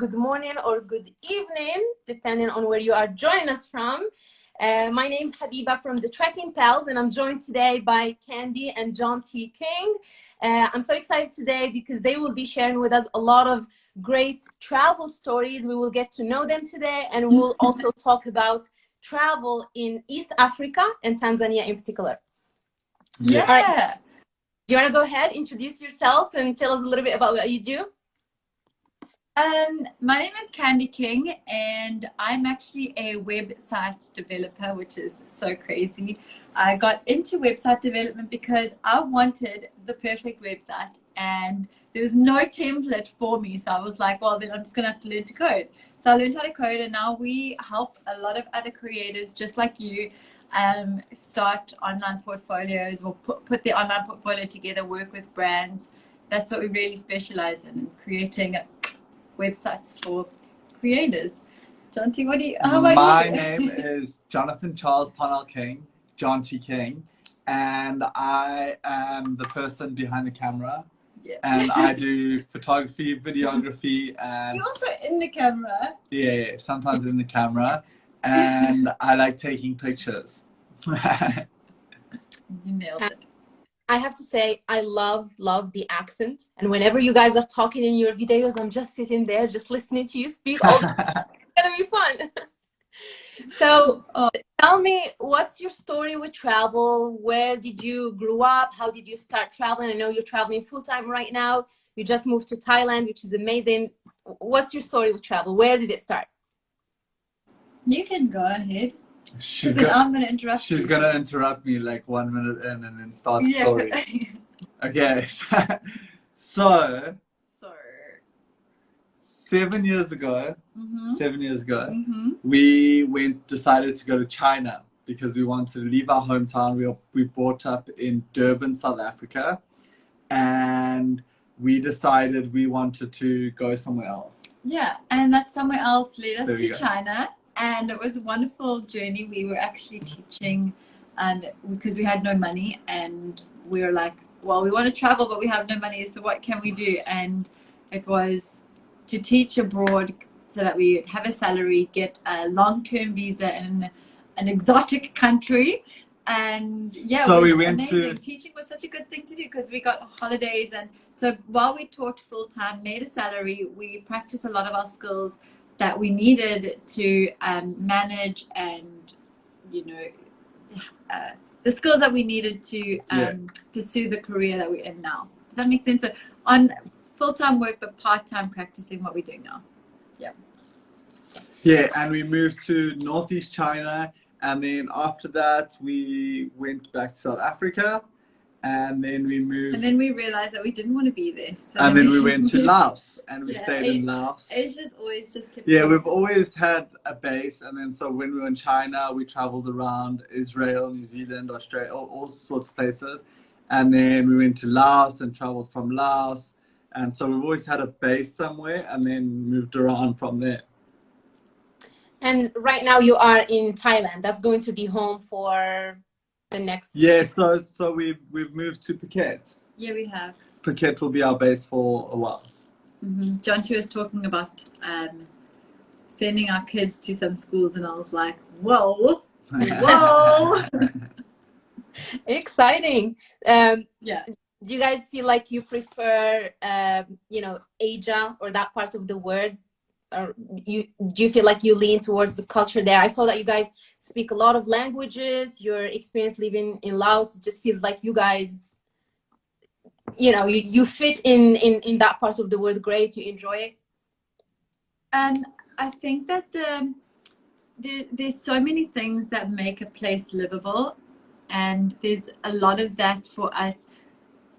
good morning or good evening, depending on where you are joining us from. Uh, my name is Habiba from the Trekking Pals, and I'm joined today by Candy and John T. King. Uh, I'm so excited today because they will be sharing with us a lot of great travel stories. We will get to know them today, and we'll also talk about travel in East Africa and Tanzania in particular. Yeah. All right. Do you want to go ahead, introduce yourself, and tell us a little bit about what you do? Um, my name is Candy King, and I'm actually a website developer, which is so crazy. I got into website development because I wanted the perfect website, and there was no template for me. So I was like, well, then I'm just going to have to learn to code. So I learned how to code, and now we help a lot of other creators just like you um, start online portfolios or put, put their online portfolio together, work with brands. That's what we really specialize in, creating websites for creators. John T, what do you, how about My you? name is Jonathan Charles Parnell King, John T. King, and I am the person behind the camera. Yeah. And I do photography, videography, and You're also in the camera. yeah, yeah, sometimes in the camera. And I like taking pictures. You nailed it. I have to say, I love, love the accent. And whenever you guys are talking in your videos, I'm just sitting there, just listening to you speak. All it's gonna be fun. so, uh, tell me, what's your story with travel? Where did you grow up? How did you start traveling? I know you're traveling full time right now. You just moved to Thailand, which is amazing. What's your story with travel? Where did it start? You can go ahead. She's gonna, I'm to interrupt she's you. gonna interrupt me like one minute in and then start the Yeah. story. Okay, so so. seven years ago, Mm-hmm. seven years ago, Mm-hmm. we went decided to go to China because we wanted to leave our hometown. We were, we brought up in Durban, South Africa, and we decided we wanted to go somewhere else. Yeah, and that somewhere else led us There to. China, and it was a wonderful journey. We were actually teaching, um, because we had no money, and we were like, well, we want to travel, but we have no money, so what can we do? And it was to teach abroad so that we would have a salary, get a long-term visa in an exotic country. And yeah, So we went amazing. to- Teaching was such a good thing to do because we got holidays, and so while we taught full time, made a salary, we practiced a lot of our skills that we needed to um, manage and you know uh, the skills that we needed to um, Yeah. pursue the career that we're in now. Does that make sense? So on full time work, but part time practicing what we're doing now. Yeah, Yeah, and we moved to northeast China, and then after that we went back to South Africa, and then we moved, And then we realized that we didn't want to be there. So and then we went to Laos, and we Yeah, stayed in Laos. Asia's always just kept Yeah, going. we've always had a base, and then so when we were in China, we traveled around Israel, New Zealand, Australia, all, all sorts of places, and then we went to Laos and traveled from Laos, and so we've always had a base somewhere, and then moved around from there. And right now you are in Thailand. That's going to be home for the next. Yeah, so so we've we've moved to Phuket. Yeah, we have. Phuket will be our base for a while. hmm John T was talking about um, sending our kids to some schools, and I was like, whoa, whoa. Exciting. Um, yeah. do you guys feel like you prefer, um, you know, Asia or that part of the world? Or you do you feel like you lean towards the culture there? I saw that you guys speak a lot of languages. Your experience living in Laos just feels like you guys, you know, you, you fit in, in in that part of the world great. You enjoy it. Um, I think that the there, there's so many things that make a place livable, and there's a lot of that for us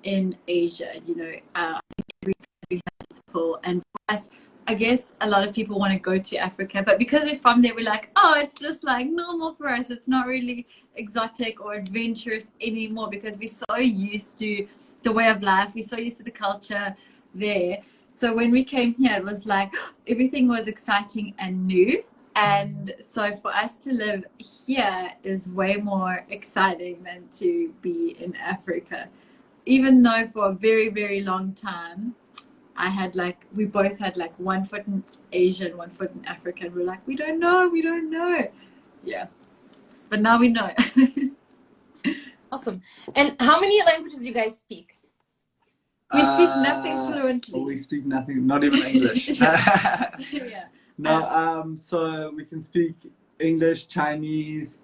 in Asia. You know, uh, every country has its pull, and for us, I guess a lot of people want to go to Africa, but because we're from there, we're like, oh, it's just like normal for us. It's not really exotic or adventurous anymore because we're so used to the way of life. We're so used to the culture there. So when we came here, it was like everything was exciting and new. And so for us to live here is way more exciting than to be in Africa. Even though for a very, very long time, I had like we both had like one foot in Asia and one foot in Africa, and we're like, we don't know, we don't know. Yeah, but now we know. awesome. And how many languages do you guys speak? We speak nothing Uh, fluently. We speak nothing, not even English. yeah. no, um, so we can speak English, Chinese,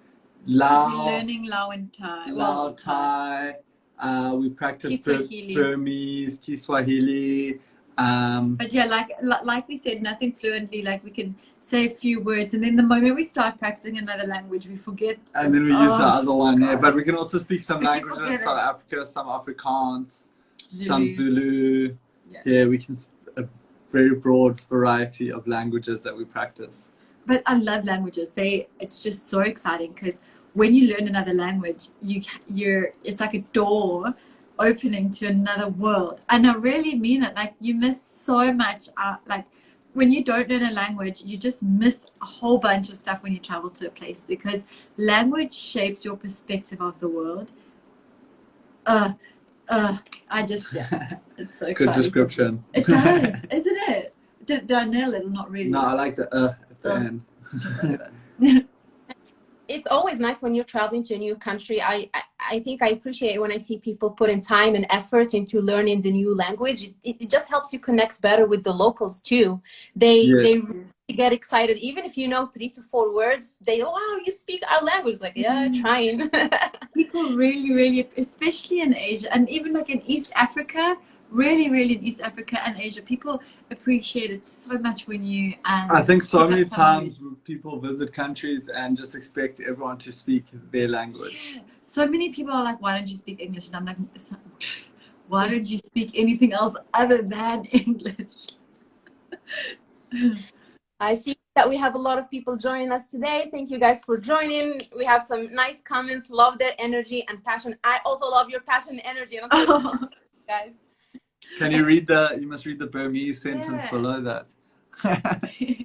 We're Lao, learning Lao and Thai. Lao, Well, Thai. Uh, we practice Bur- Kiswahili. Burmese, Kiswahili. Um, But yeah, like like we said, nothing fluently. Like we can say a few words, and then the moment we start practicing another language, we forget. and then we use the Oh, other one. Yeah, but we can also speak some can languages, it. South Africa, some Afrikaans, some Zulu. Zulu. Yeah. Yeah, we can a very broad variety of languages that we practice. But I love languages. They it's just so exciting because when you learn another language, you you're it's like a door opening to another world, and I really mean it. Like you miss so much. Out, like when you don't learn a language, you just miss a whole bunch of stuff when you travel to a place because language shapes your perspective of the world. Uh, uh, I just yeah, it's so Good exciting. description. It does, isn't it? Did, did I nail it or not really? No, I like the uh at the Uh. end. it's always nice when you're traveling to a new country. I, I, I think I appreciate it when I see people put in time and effort into learning the new language. It, it just helps you connect better with the locals too. They Yes. they really get excited even if you know three to four words. They wow, you speak our language. Like yeah, Mhm. trying. people really really especially in asia and even like in east africa really really in east africa and asia people appreciate it so much when you um, I think so many times words. people visit countries and just expect everyone to speak their language. Yeah. so many people are like why don't you speak english and i'm like why don't you speak anything else other than english I see that we have a lot of people joining us today. Thank you guys for joining. We have some nice comments. Love their energy and passion. I also love your passion and energy. And I'm so oh, guys. Can you read the? You must read the Burmese sentence Yeah. below that.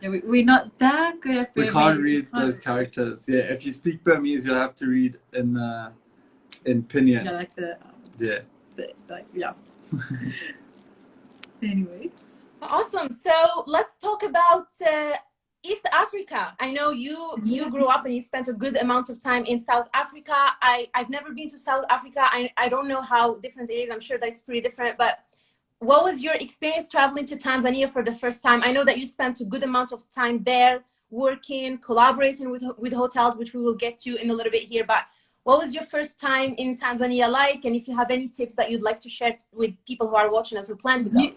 yeah, we, we're not that good at we can't Burmese. read can't- those characters. Yeah, if you speak Burmese, you'll have to read in the in pinyin. yeah like the, um, Yeah. the like yeah anyway Awesome. So let's talk about uh, East Africa. I know you mm-hmm. you grew up and you spent a good amount of time in South Africa. I I've never been to South Africa. I I don't know how different it is. I'm sure that it's pretty different. But what was your experience traveling to Tanzania for the first time? I know that you spent a good amount of time there, working, collaborating with with hotels, which we will get to in a little bit here. But what was your first time in Tanzania like? And if you have any tips that you'd like to share with people who are watching us who plan to go. You,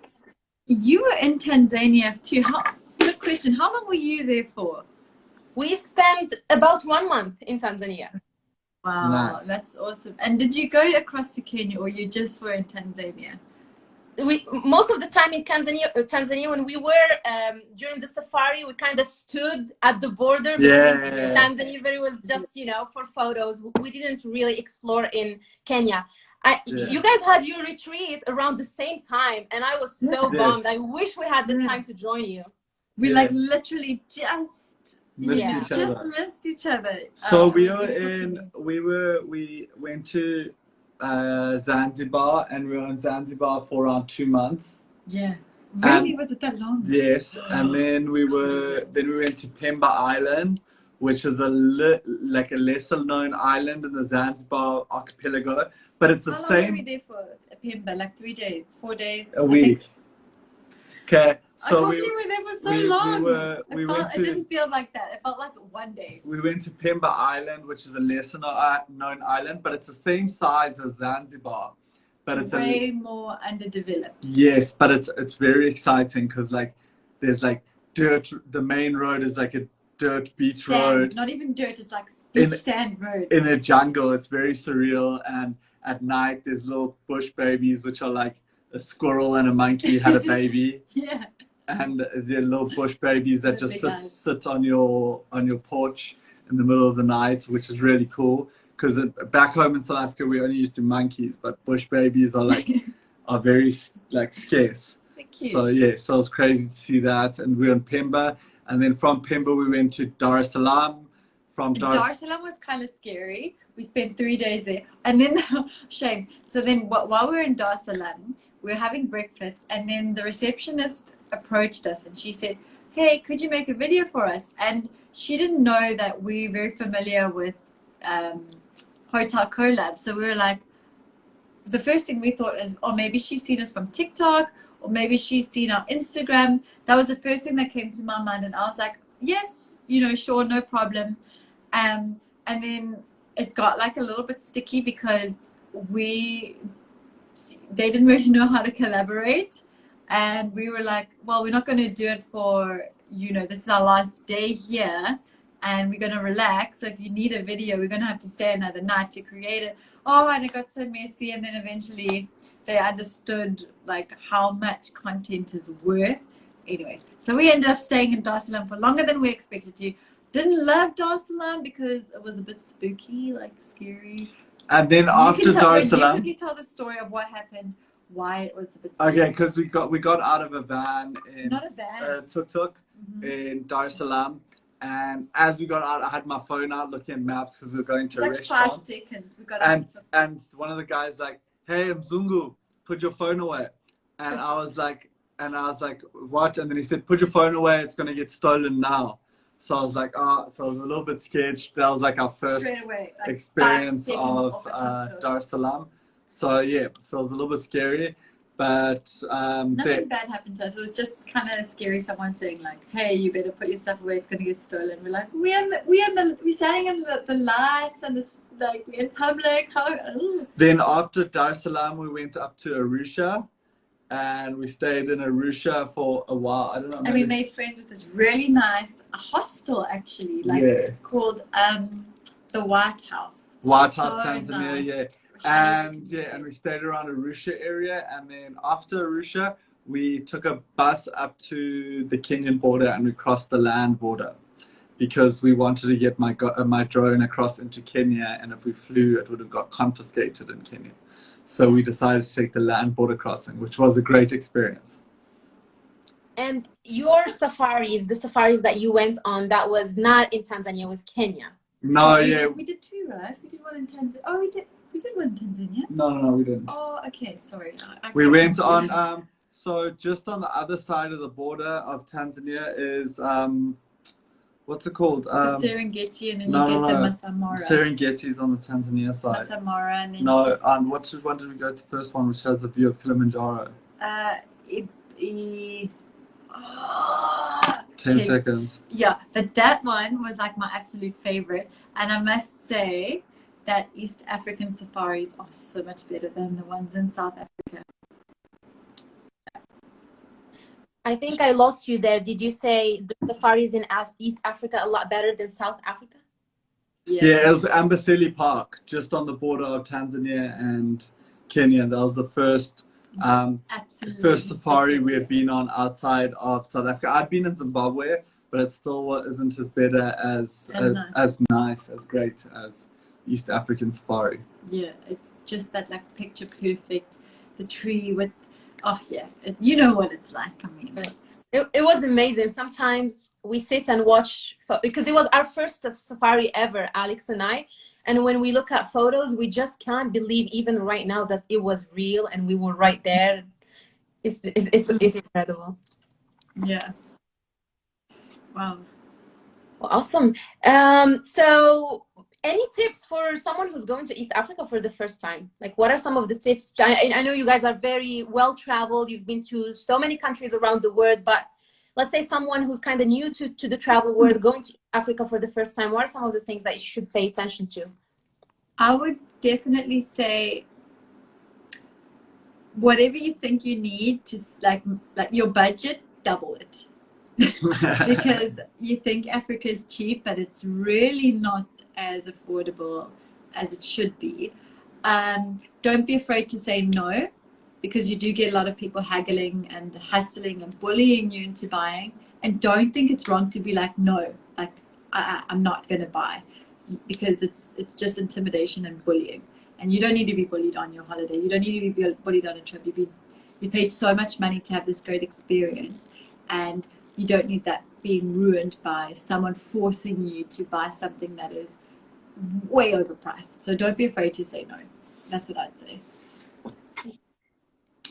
you were in Tanzania too. How, good question. How long were you there for? We spent about one month in Tanzania. Wow, Nice. that's awesome. And did you go across to Kenya or you just were in Tanzania? We most of the time in Tanzania, uh, Tanzania when we were um, during the safari, we kind of stood at the border Yeah. between Tanzania, but it was just you know for photos. We didn't really explore in Kenya. I, Yeah. You guys had your retreat around the same time, and I was so Yes. bummed. I wish we had the Yeah. time to join you. We Yeah. like literally just Missed Yeah. each just other. missed each other. So Oh, we were in. We were. We went to uh, Zanzibar, and we were in Zanzibar for around two months. Yeah. Really? was it that long? Yes, and then we were then we went to Pemba Island, which is a li- like a lesser known island in the Zanzibar archipelago, but it's the How long were we there for? Pemba, like three days, four days. a I week. think. Okay, so thought we were there for so we- we long. were- we felt- went It didn't feel like that. It felt like one day. we went to Pemba Island, which is a lesser uh, known island, but it's the same size as Zanzibar, but it's a way more underdeveloped. Yes, but it's it's very exciting because like there's like dirt. The main road is like a dirt beach Sand, road not even dirt. It's like In- beach sand road. in a jungle. It's very surreal. And at night there's little bush babies, which are like a squirrel and a monkey had a baby, yeah. And they're little bush babies that just sit eyes. sit on your on your porch in the middle of the night, which is really cool. Because back home in South Africa we only used to monkeys, but bush babies are like are very like scarce. Thank you. So yeah, so it was crazy to see that, and we were in Pemba, and then from Pemba we went to Dar es Salaam. From Dar, Dar es Salaam was kind of scary. We spent three days there, and then shame. So then, while we were in Dar es Salaam, we were having breakfast, and then the receptionist approached us and she said, Hey, could you make a video for us? And she didn't know that we're very familiar with um, Hotel Collab. So we were like, the first thing we thought is, oh, maybe she's seen us from TikTok or maybe she's seen our Instagram. That was the first thing that came to my mind. And I was like, yes, you know, sure, no problem. Um, and then it got like a little bit sticky because we, they didn't really know how to collaborate. And we were like, well, we're not going to do it for, you know, this is our last day here and we're going to relax. So if you need a video, we're going to have to stay another night to create it. Oh, and it got so messy. And then eventually they understood like how much content is worth. Anyway, so we ended up staying in Dar Salaam for longer than we expected to. Didn't love Dar Salaam because it was a bit spooky, like scary. And then You after tell, Dar es you Salaam, quickly tell the story of what happened, why it was a bit okay, because we got we got out of a van in Not a van. uh, tuk tuk Mhm. in Dar es Salaam, and as we got out, I had my phone out looking at maps because we were going to a like five seconds. We got And out. and one of the guys like, "Hey, Mzungu, put your phone away," and I was like, and I was like, "What?" And then he said, "Put your phone away. It's gonna get stolen now." So I was like, "Oh," so I was a little bit scared. That was like our first away, like experience of uh. Dar es Salaam. So yeah, so it was a little bit scary, but um, Nothing they, bad happened to us. It was just kind of scary. Someone saying like, "Hey, you better put your stuff away. It's gonna get stolen." We're like, "We in the we in the we're standing in the, the lights and this like we're in public." How? Ooh. then after Dar es Salaam, we went up to Arusha, and we stayed in Arusha for a while. I don't know. And we made friends with this really nice hostel actually, like yeah, called um the White House. White So House, Tanzania. nice. Yeah, and yeah, and we stayed around Arusha area, and then after Arusha, we took a bus up to the Kenyan border, and we crossed the land border. Because we wanted to get my go- uh, my drone across into Kenya, and if we flew, it would have got confiscated in Kenya. So we decided to take the land border crossing, which was a great experience. And your safaris, the safaris that you went on, that was not in Tanzania, it was Kenya. No, we yeah, Did, we did two, right? We did one in Tanzania. Oh, we did. We did one in Tanzania. no, no, no, we didn't. Oh, okay. Sorry. I, I We went on. Um, so just on the other side of the border of Tanzania is um, what's it called? the Um, Serengeti, and then no, you get no, the no. Masai Mara. Serengeti's on the Tanzania side. Masai Mara, and then No, um, what should, one did we go to first one, which has the view of Kilimanjaro? uh, it, it, oh, Ten Okay. seconds. yeah, but that one was like my absolute favorite, and I must say that East African safaris are so much better than the ones in South Africa. I think I lost you there. Did you say the safaris in East Africa a lot better than South Africa? Yeah, it was Amboseli Park, just on the border of Tanzania and Kenya. That was the first um, absolutely. first safari we had been on outside of South Africa. I'd been in Zimbabwe, but it still isn't as better as As as, nice. as nice, as great as East African safari. Yeah, it's just that like picture perfect, the tree with, oh yeah, you know what it's like. I mean, it's, It, it was amazing. Sometimes we sit and watch because it was our first safari ever, Alex and I. And when we look at photos, we just can't believe even right now that it was real and we were right there. It's it's it's, it's incredible. yeah. Wow. Well, awesome. Um, so, any tips for someone who's going to East Africa for the first time? Like, what are some of the tips? I, I know you guys are very well traveled. You've been to so many countries around the world, but let's say someone who's kind of new to, to the travel world mm-hmm. going to Africa for the first time. What are some of the things that you should pay attention to? I would definitely say whatever you think you need to like like your budget, double it. Because you think Africa is cheap, but it's really not as affordable as it should be. Um, don't be afraid to say no, because you do get a lot of people haggling and hustling and bullying you into buying. And don't think it's wrong to be like, no, like I, I'm not going to buy, because it's it's just intimidation and bullying. And you don't need to be bullied on your holiday. You don't need to be bullied on a trip. You be you paid so much money to have this great experience, and you don't need that being ruined by someone forcing you to buy something that is way overpriced. So don't be afraid to say no. That's what I'd say.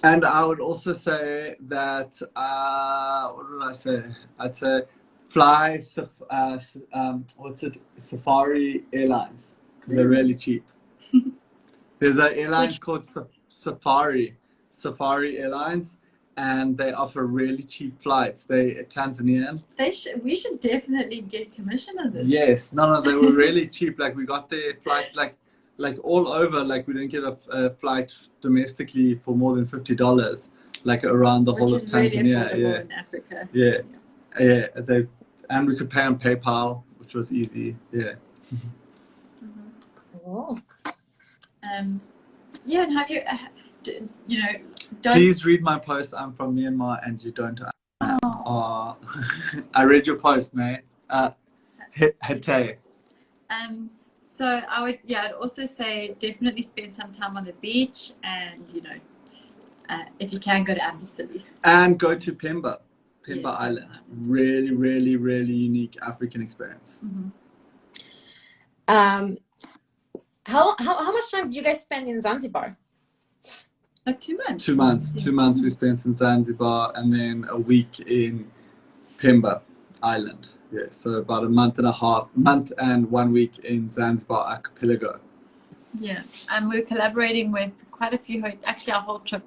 and I would also say that uh, what did I say? I'd say fly uh, um, what's it? Safari Airlines because they're really cheap. There's an airline Which... called Safari Safari Airlines, and they offer really cheap flights. They Tanzanian. They should. We should definitely get commission on this. Yes, no, no, they were really cheap. Like we got their flight like like all over. Like we didn't get a, a flight domestically for more than fifty dollars. Like around the Which whole of Tanzania. Really yeah. in Africa. Yeah. yeah, yeah. They and we could pay on PayPal, which was easy. Yeah. Mm-hmm. Cool. Um, yeah, and have you, uh, you know, don't... Please read my post. I'm from Myanmar and you don't. Oh. I read your post, mate. Uh, Hete. Um, so I would, yeah, I'd also say definitely spend some time on the beach and, you know, uh, if you can go to Amboseli. And go to Pemba, Pemba yeah. Island. Really, really, really unique African experience. Mm-hmm. Um, how, how, how much time do you guys spend in Zanzibar? Like two months. Two months. Two months we spent in Zanzibar and then a week in Pemba Island. Yeah, so about a month and a half, month and one week in Zanzibar archipelago. Yeah, and we're collaborating with quite a few, actually our whole trip,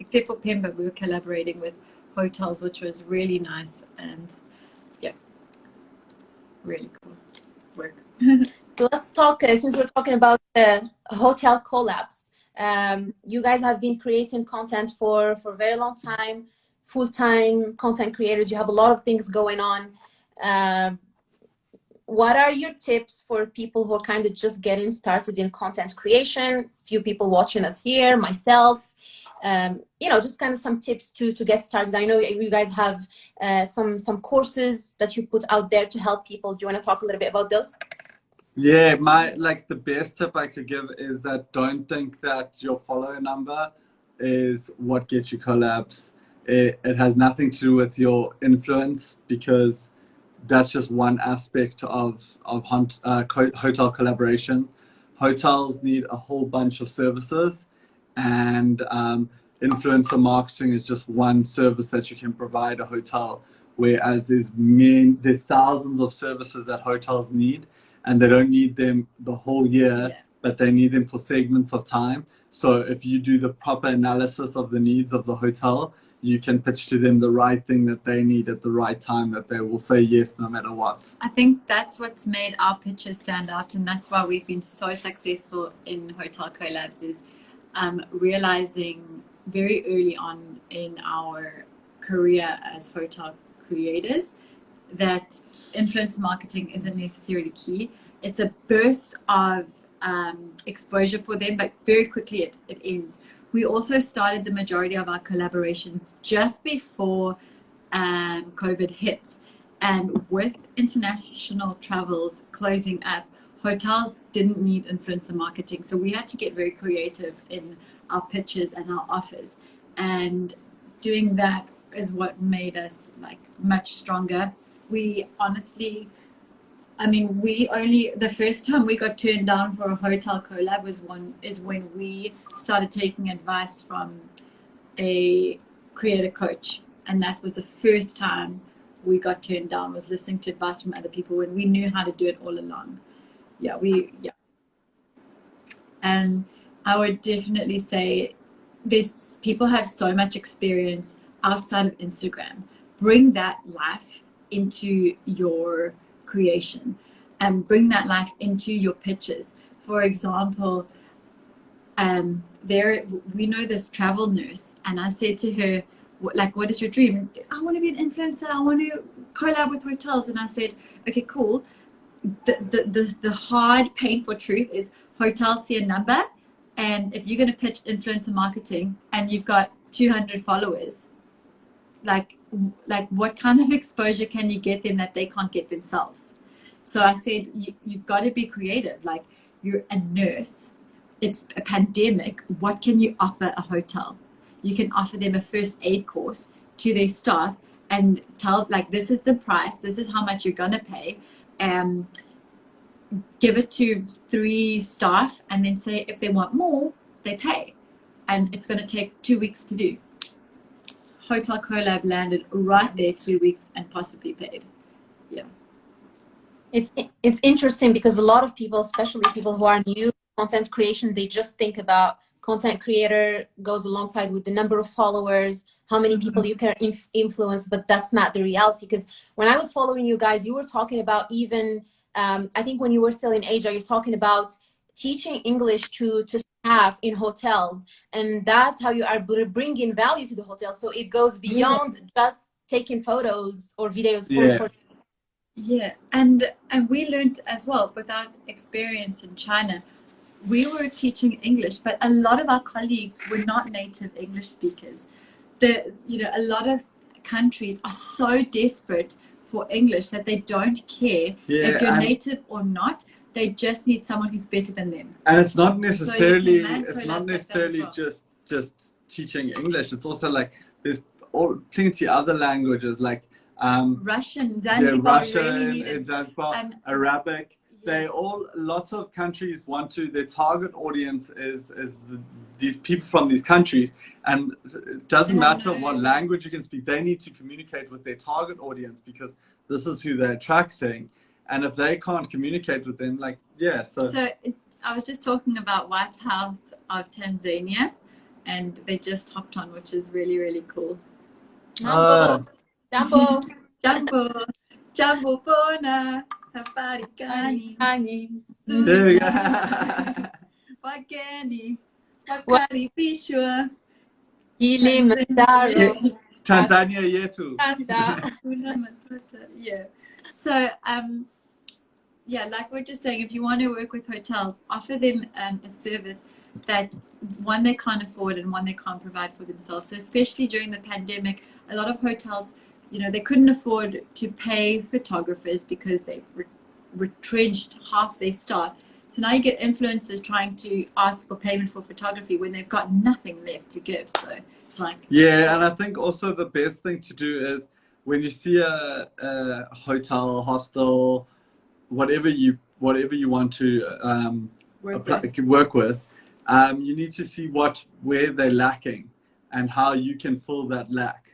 except for Pemba, we were collaborating with hotels, which was really nice and yeah, really cool work. so let's talk, uh, since we're talking about the hotel collabs, um, you guys have been creating content for, for a very long time, full-time content creators. You have a lot of things going on. Um, what are your tips for people who are kind of just getting started in content creation? Few people watching us here, myself. Um, you know, just kind of some tips to to get started. I know you guys have uh, some some courses that you put out there to help people. Do you want to talk a little bit about those? Yeah, my like the best tip I could give is that don't think that your follower number is what gets you collabs. It, it has nothing to do with your influence because that's just one aspect of of hunt, uh, hotel collaborations. Hotels need a whole bunch of services, and um, influencer marketing is just one service that you can provide a hotel. Whereas there's many, there's thousands of services that hotels need, and they don't need them the whole year, yeah. but they need them for segments of time. So if you do the proper analysis of the needs of the hotel, you can pitch to them the right thing that they need at the right time that they will say yes no matter what. I think that's what's made our pitches stand out and that's why we've been so successful in Hotel Collabs is um, realizing very early on in our career as hotel creators that influence marketing isn't necessarily key. It's a burst of um, exposure for them, but very quickly it, it ends. We also started the majority of our collaborations just before um, COVID hit. And with international travels closing up, hotels didn't need influencer marketing. So we had to get very creative in our pitches and our offers. And doing that is what made us like much stronger we honestly, I mean, we only, the first time we got turned down for a hotel collab was one, is when we started taking advice from a creator coach. And that was the first time we got turned down was listening to advice from other people when we knew how to do it all along. Yeah, we, yeah. And I would definitely say this, people have so much experience outside of Instagram. Bring that life into your creation and bring that life into your pitches. For example, um, there we know this travel nurse, and I said to her, like, what is your dream? I want to be an influencer. I want to collab with hotels. And I said, okay, cool. The, the, the, the hard, painful truth is hotels see a number. And if you're going to pitch influencer marketing and you've got 200 followers, like like what kind of exposure can you get them that they can't get themselves? So i said you, you've got to be creative. Like you're a nurse. It's a pandemic. What can you offer a hotel? You can offer them a first aid course to their staff and tell like this is the price. This is how much you're gonna pay. Um give it to three staff and then say if they want more they pay. And it's going to take two weeks to do. Hotel Collab landed right there two weeks and possibly paid. Yeah. It's it's interesting because a lot of people, especially people who are new content creation, they just think about content creator goes alongside with the number of followers, how many people mm-hmm. you can inf influence, but that's not the reality. Because when I was following you guys, you were talking about even, um, I think when you were still in Asia, you're talking about teaching English to, to staff in hotels. And that's how you are bringing value to the hotel. So it goes beyond yeah. just taking photos or videos for, yeah. For yeah, and and we learned as well without experience in China we were teaching English, but a lot of our colleagues were not native English speakers. The, you know, a lot of countries are so desperate for English that they don't care yeah, if you're native or not. They just need someone who's better than them. And it's not necessarily, so it's not necessarily well. just, just teaching English. It's also like, there's all, plenty of other languages like um, Russian, Zanzibar, yeah, Russian, really Zanzibar, um, Arabic they all lots of countries want to their target audience is is the, these people from these countries and it doesn't matter what language you can speak they need to communicate with their target audience because this is who they're attracting and if they can't communicate with them like yeah so so i was just talking about white house of tanzania and they just hopped on which is really really cool jambo jambo jambo jambo bwana Haparikani. Wageni. Wakaribishwa. Kilimanjaro. Tanzania yetu. yeah. So, um, yeah, like we're just saying, if you want to work with hotels, offer them um, a service that one they can't afford and one they can't provide for themselves. So, especially during the pandemic, a lot of hotels you know, they couldn't afford to pay photographers because they re retrenched half their staff. So now you get influencers trying to ask for payment for photography when they've got nothing left to give. So it's like yeah, and I think also the best thing to do is when you see a, a hotel, hostel, whatever you whatever you want to um, work apply, with, work with um, you need to see what where they're lacking and how you can fill that lack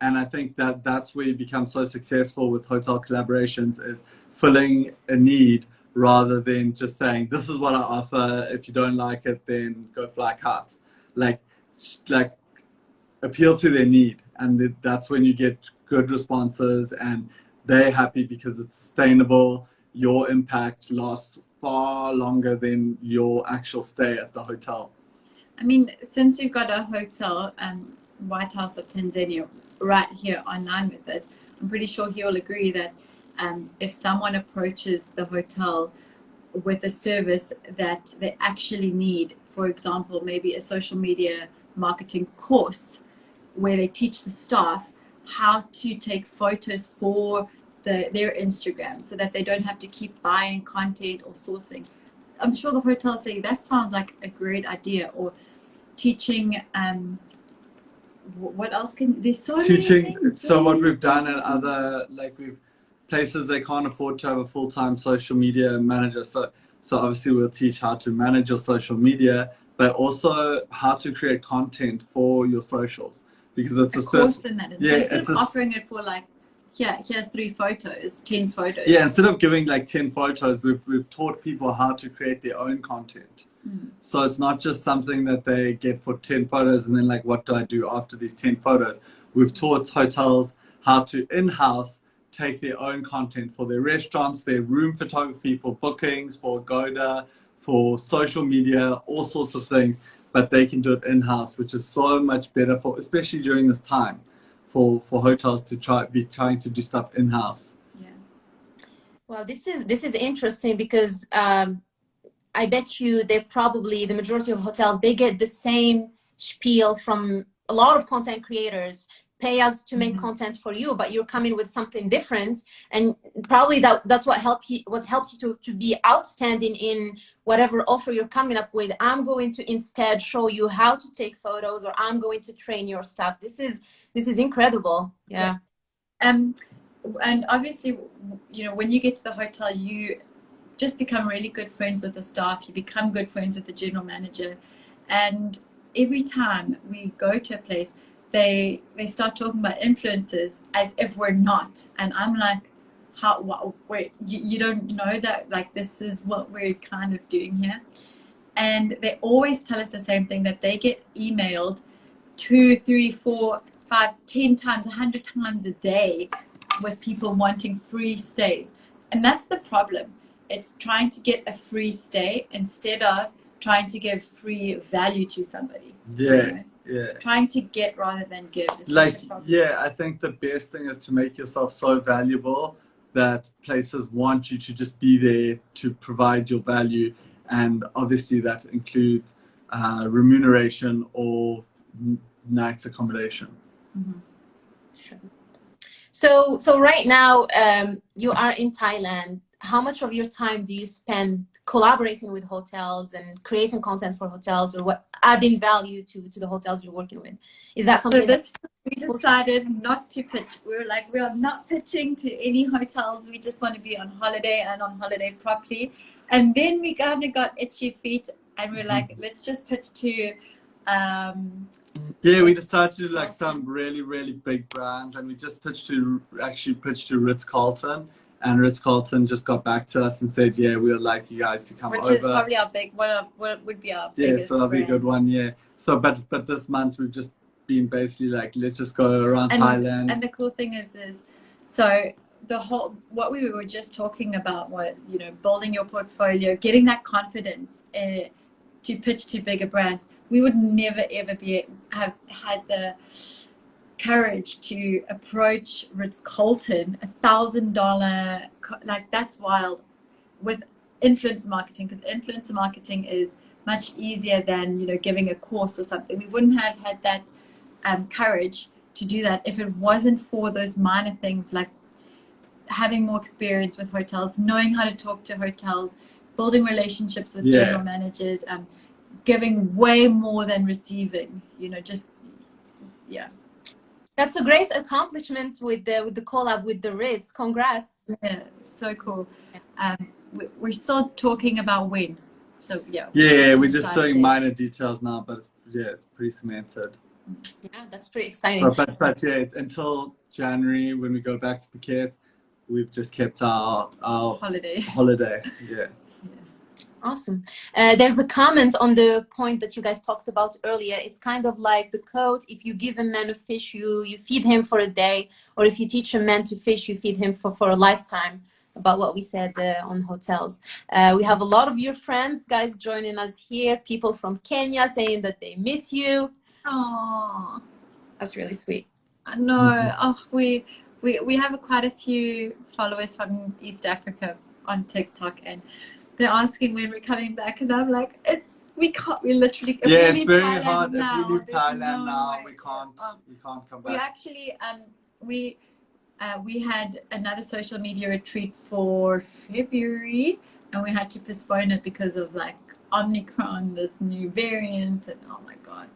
and I think that that's where you become so successful with hotel collaborations is filling a need rather than just saying this is what I offer. If you don't like it, then go fly kite. Like, like appeal to their need, and that's when you get good responses, and they're happy because it's sustainable. Your impact lasts far longer than your actual stay at the hotel. I mean, since we've got a hotel and White House of Tanzania, right here online with us, I'm pretty sure he'll agree that um, if someone approaches the hotel with a service that they actually need, for example, maybe a social media marketing course where they teach the staff how to take photos for the, their Instagram so that they don't have to keep buying content or sourcing. I'm sure the hotel say that sounds like a great idea or teaching um, what else can there's so teaching so what we've done at other like we've places they can't afford to have a full-time social media manager. So so obviously we'll teach how to manage your social media but also how to create content for your socials because it's a, a course in that. Yeah so instead it's of a, offering it for like yeah here's three photos 10 photos. Yeah instead of giving like 10 photos we've, we've taught people how to create their own content. Hmm. So it's not just something that they get for 10 photos and then like, what do I do after these 10 photos? We've taught hotels how to in-house take their own content for their restaurants, their room photography, for bookings, for Agoda, for social media, all sorts of things, but they can do it in-house, which is so much better for, especially during this time, for, for hotels to try be trying to do stuff in-house. Yeah. Well, this is this is interesting because um, I bet you they probably, the majority of hotels, they get the same spiel from a lot of content creators pay us to make mm -hmm. content for you but you're coming with something different and probably that that's what help you what helps you to, to be outstanding in whatever offer you're coming up with i'm going to instead show you how to take photos or i'm going to train your staff this is this is incredible yeah, yeah. um and obviously you know when you get to the hotel you just become really good friends with the staff. You become good friends with the general manager. And every time we go to a place, they they start talking about influencers as if we're not, and I'm like, how? What, wait, you, you don't know that like this is what we're kind of doing here, and they always tell us the same thing that they get emailed two, three, four, five, ten times, a hundred times a day with people wanting free stays, and that's the problem. It's trying to get a free stay instead of trying to give free value to somebody. Yeah. You know? Yeah. Trying to get rather than give. like, yeah, I think the best thing is to make yourself so valuable that places want you to just be there to provide your value. And obviously, that includes uh, remuneration or night accommodation. Mm-hmm. Sure. So, so right now, um, you are in Thailand how much of your time do you spend collaborating with hotels and creating content for hotels or what adding value to to the hotels you're working with? Is that something so this we decided not to pitch. We were like we are not pitching to any hotels. We just want to be on holiday and on holiday properly. And then we kind of got itchy feet and we're like mm-hmm. let's just pitch to um, yeah, we decided to do like some really, really big brands, and we just pitched to actually pitched to Ritz Carlton, and Ritz Carlton just got back to us and said, "Yeah, we would like you guys to come Which over." Which is probably our big one. Of, what would be our yeah, so that'll be a good one. Yeah. So, but but this month we've just been basically like, let's just go around and, Thailand. And the cool thing is, is so the whole what we were just talking about, what you know, building your portfolio, getting that confidence uh, to pitch to bigger brands. We would never ever be have had the courage to approach Ritz Carlton, a thousand dollar, like that's wild with influencer marketing because influencer marketing is much easier than, you know, giving a course or something. We wouldn't have had that um, courage to do that if it wasn't for those minor things like having more experience with hotels, knowing how to talk to hotels, building relationships with yeah. general managers, um, giving way more than receiving, you know, just, yeah. That's a great accomplishment with the with the collab with the Ritz. Congrats! Yeah, so cool. Um, we're still talking about when. So yeah. Yeah, we're just doing minor details now, but yeah, it's pretty cemented. Yeah, that's pretty exciting. But, but, but yeah, until January when we go back to Phuket, we've just kept our our holiday. Holiday, yeah. Awesome. Uh, there's a comment on the point that you guys talked about earlier. It's kind of like the code. If you give a man a fish, you, you feed him for a day. Or if you teach a man to fish, you feed him for, for a lifetime about what we said uh, on hotels. Uh, we have a lot of your friends, guys, joining us here. People from Kenya saying that they miss you. Oh, That's really sweet. I know. Oh, we, we, we have quite a few followers from East Africa on TikTok and they're asking when we're coming back, and I'm like, it's we can't. We literally yeah, it's very Thailand hard. Now, if we leave Thailand no now, we can't. Um, we can't come back. We actually um we. Uh, we had another social media retreat for February and we had to postpone it because of like Omicron, this new variant, and oh my god,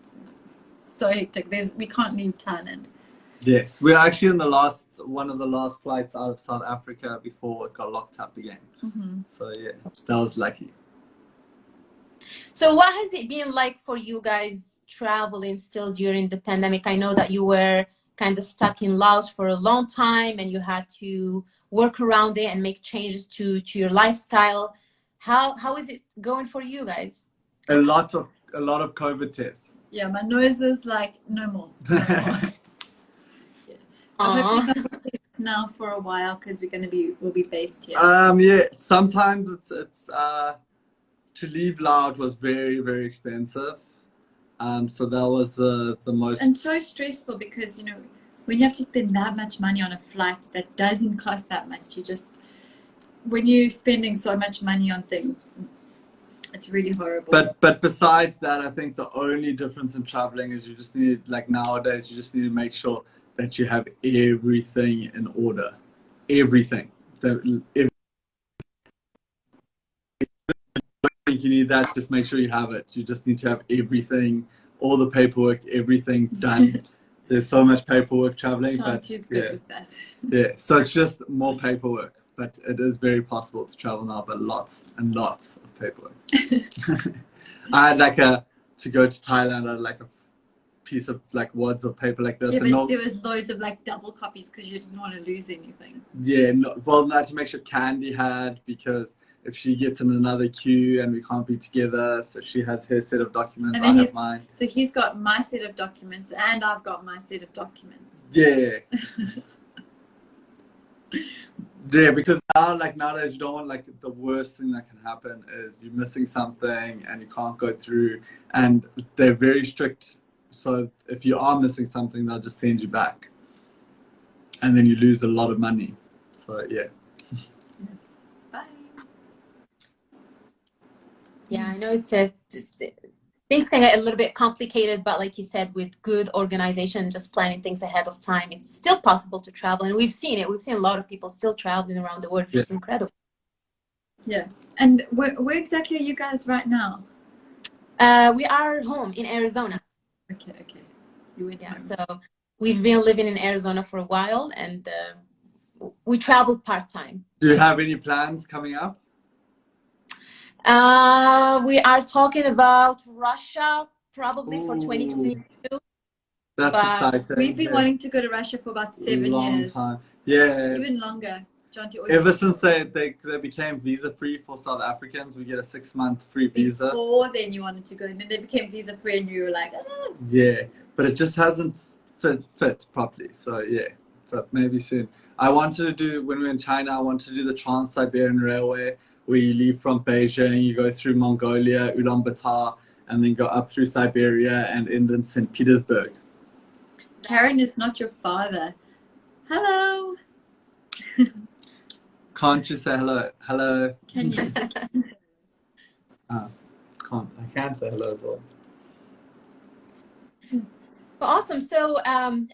so hectic. There's we can't leave Thailand. Yes, we're actually in the last one of the last flights out of South Africa before it got locked up again. Mm-hmm. So yeah, that was lucky. So what has it been like for you guys traveling still during the pandemic? I know that you were kind of stuck in Laos for a long time and you had to work around it and make changes to to your lifestyle. How how is it going for you guys? A lot of a lot of COVID tests. Yeah, my nose is like no more. No more. Now for a while because we're going to be we'll be based here. Um, yeah. Sometimes it's it's uh, to leave Laos was very very expensive. Um, so that was the the most and so stressful because you know when you have to spend that much money on a flight that doesn't cost that much, you just when you're spending so much money on things, it's really horrible. But but besides that, I think the only difference in traveling is you just need like nowadays you just need to make sure that you have everything in order. Everything. That if you need that, just make sure you have it. You just need to have everything, all the paperwork, everything done. There's so much paperwork traveling, but yeah, yeah. So it's just more paperwork, but it is very possible to travel now, but lots and lots of paperwork. I had like a to go to Thailand I had like a piece of like wads of paper like this. Yeah, and but no, there was loads of like double copies because you didn't want to lose anything. yeah, no, well, not to make sure Candy had because if she gets in another queue and we can't be together, so she has her set of documents, And I have mine. So he's got my set of documents and I've got my set of documents. Yeah. yeah, because now, like nowadays, you don't want like the worst thing that can happen is you're missing something and you can't go through, and they're very strict. So if you are missing something, they'll just send you back, and then you lose a lot of money. So yeah. Bye. Yeah, I know it's a, it's a- things can get a little bit complicated, but like you said, with good organization, just planning things ahead of time, it's still possible to travel. And we've seen it. We've seen a lot of people still traveling around the world, which is incredible. Yeah. And where, where exactly are you guys right now? Uh, we are home in Arizona. Okay, okay. You went Yeah, home. so we've been living in Arizona for a while, and uh, we traveled part time. Do you have any plans coming up? Uh, we are talking about Russia probably for Ooh. 2022. That's But exciting. We've been yeah. wanting to go to Russia for about seven long years. time. Yeah. Even longer. John, do you always Ever since they, they they became visa free for South Africans, we get a six month free visa. Before then you wanted to go and then they became visa free and you were like, ah. Yeah, but it just hasn't fit fit properly. So yeah, so maybe soon. I wanted to do when we were in China. I wanted to do the Trans Siberian Railway, where you leave from Beijing, you go through Mongolia, Ulaanbaatar, and then go up through Siberia and end in St. Petersburg. Karen is not your father. Hello. Can't you say hello? Hello. Can you? Can you say- Can't. I can say hello as well. Well, awesome. So, um,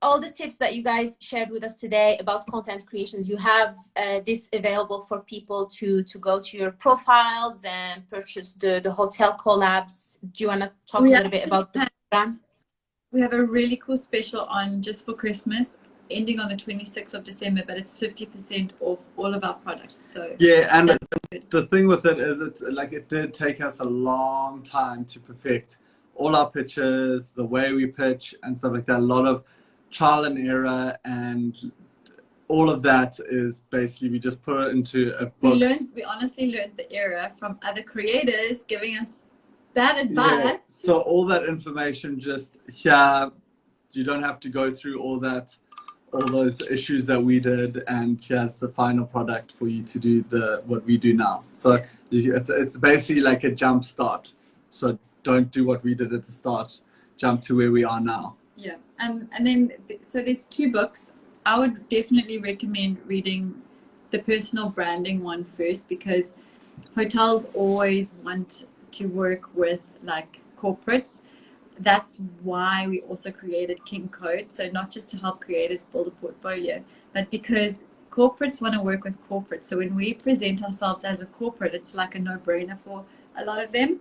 all the tips that you guys shared with us today about content creations, you have uh, this available for people to to go to your profiles and purchase the the hotel collabs. Do you want to talk We a little bit about the brands? We have a really cool special on just for Christmas, ending on the 26th of December, but it's 50% off all of our products. So Yeah, and good. the thing with it is it's like it did take us a long time to perfect all our pitches the way we pitch and stuff like that a lot of trial and error and all of that is basically we just put it into a We book learned, we honestly learned the error from other creators giving us bad Yeah. advice. so all that information just yeah, you don't have to go through all that all those issues that we did and she has the final product for you to do the what we do now. So it's, it's basically like a jump start. So don't do what we did at the start. Jump to where we are now. Yeah, and and then th- so there's two books. I would definitely recommend reading the personal branding one first because hotels always want to work with like corporates. That's why we also created King Code. So not just to help creators build a portfolio, but because corporates want to work with corporates. So when we present ourselves as a corporate, it's like a no-brainer for a lot of them.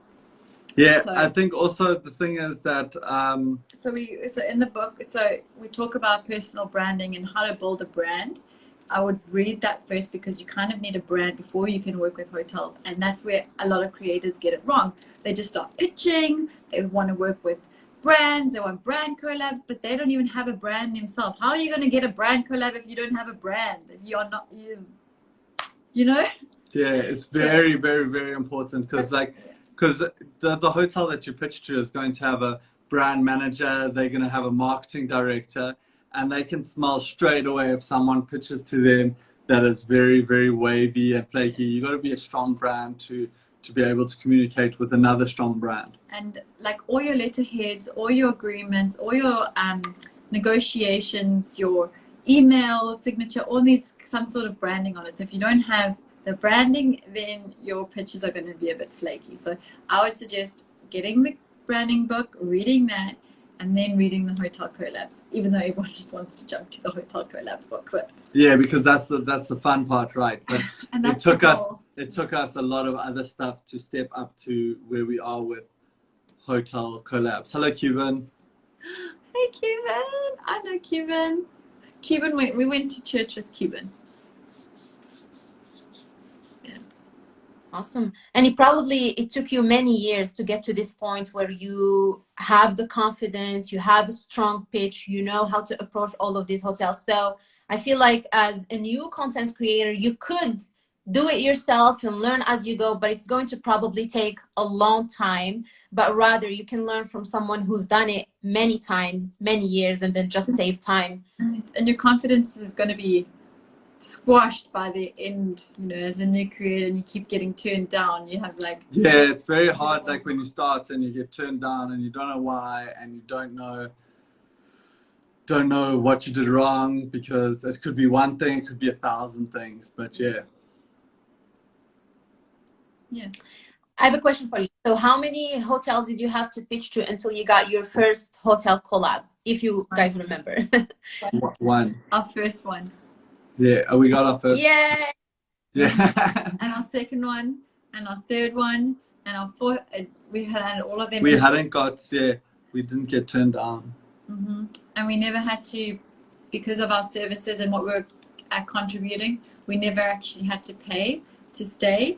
yeah So- i think also the thing is that um so we so in the book so we talk about personal branding and how to build a brand i would read that first because you kind of need a brand before you can work with hotels and that's where a lot of creators get it wrong. They just start pitching they want to work with brands they want brand collabs but they don't even have a brand themselves. How are you going to get a brand collab if you don't have a brand? If you're not you you know? Yeah it's So- very very very important because like because the, the hotel that you pitch to is going to have a brand manager they're going to have a marketing director and they can smell straight away if someone pitches to them that is very very wavy and flaky You've got to be a strong brand to to be able to communicate with another strong brand and like all your letterheads, all your agreements, all your um, negotiations, your email signature, all needs some sort of branding on it. So if you don't have the branding, then your pitches are going to be a bit flaky. So I would suggest getting the branding book, reading that, and then reading the hotel collabs. Even though everyone just wants to jump to the hotel collabs book, but yeah because that's the that's the fun part right but and It took us- it took us a lot of other stuff to step up to where we are with hotel collabs hello cuban Hey, Cuban. I know Cuban. Cuban went. We went to church with Cuban. Awesome. And it probably it took you many years to get to this point where you have the confidence, you have a strong pitch, you know how to approach all of these hotels. So I feel like as a new content creator, you could do it yourself and learn as you go, but it's going to probably take a long time. But rather, you can learn from someone who's done it many times, many years, and then just save time. And your confidence is going to be squashed by the end, you know, as a new creator and you keep getting turned down. You have like. Yeah, it's very hard, like when you start and you get turned down and you don't know why and you don't know don't know what you did wrong because it could be one thing, it could be a thousand things, but yeah. Yeah. I have a question for you. So how many hotels did you have to pitch to until you got your first hotel collab, if you guys remember? one. Our first one. Yeah, oh, we got our first. Yeah. Yeah. and our second one, and our third one, and our fourth. Uh, we had all of them. We hadn't got, yeah, we didn't get turned down. Mm-hmm. And we never had to, because of our services and what we're uh, contributing, we never actually had to pay to stay